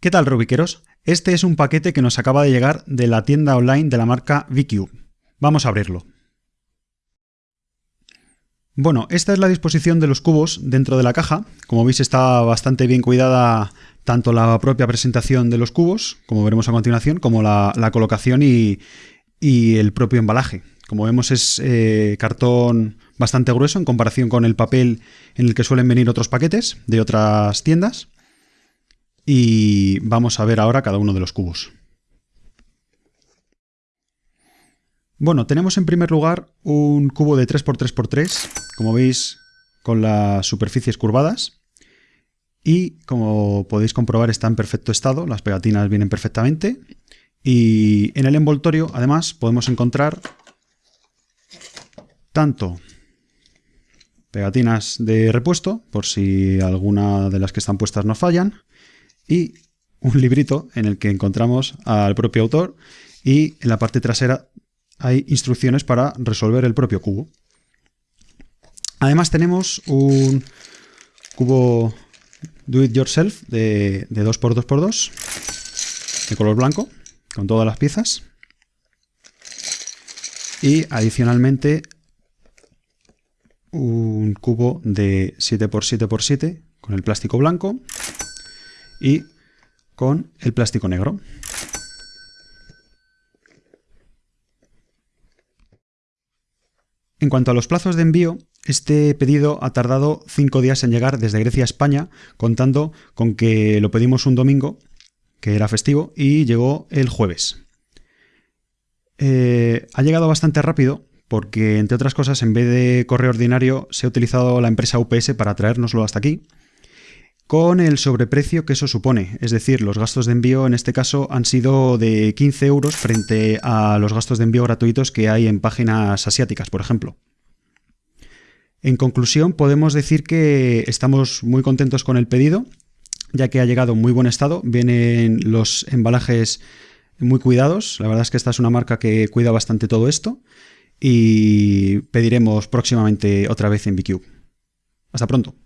¿Qué tal Rubiqueros? Este es un paquete que nos acaba de llegar de la tienda online de la marca VQ. Vamos a abrirlo. Bueno, esta es la disposición de los cubos dentro de la caja. Como veis está bastante bien cuidada tanto la propia presentación de los cubos, como veremos a continuación, como la, colocación y, el propio embalaje. Como vemos es eh, cartón bastante grueso en comparación con el papel en el que suelen venir otros paquetes de otras tiendas y vamos a ver ahora cada uno de los cubos. Bueno, tenemos en primer lugar un cubo de 3x3x3, como veis con las superficies curvadas y como podéis comprobar está en perfecto estado, las pegatinas vienen perfectamente y en el envoltorio además podemos encontrar tanto pegatinas de repuesto, por si alguna de las que están puestas no fallan, y un librito en el que encontramos al propio autor y en la parte trasera hay instrucciones para resolver el propio cubo. Además tenemos un cubo do it yourself de, de 2x2x2 de color blanco con todas las piezas y adicionalmente un cubo de 7x7x7 con el plástico blanco y con el plástico negro. En cuanto a los plazos de envío, este pedido ha tardado 5 días en llegar desde Grecia a España, contando con que lo pedimos un domingo, que era festivo, y llegó el jueves. Eh, ha llegado bastante rápido porque, entre otras cosas, en vez de correo ordinario, se ha utilizado la empresa UPS para traérnoslo hasta aquí con el sobreprecio que eso supone. Es decir, los gastos de envío en este caso han sido de 15 euros frente a los gastos de envío gratuitos que hay en páginas asiáticas, por ejemplo. En conclusión, podemos decir que estamos muy contentos con el pedido, ya que ha llegado en muy buen estado. Vienen los embalajes muy cuidados. La verdad es que esta es una marca que cuida bastante todo esto. Y pediremos próximamente otra vez en BQ. Hasta pronto.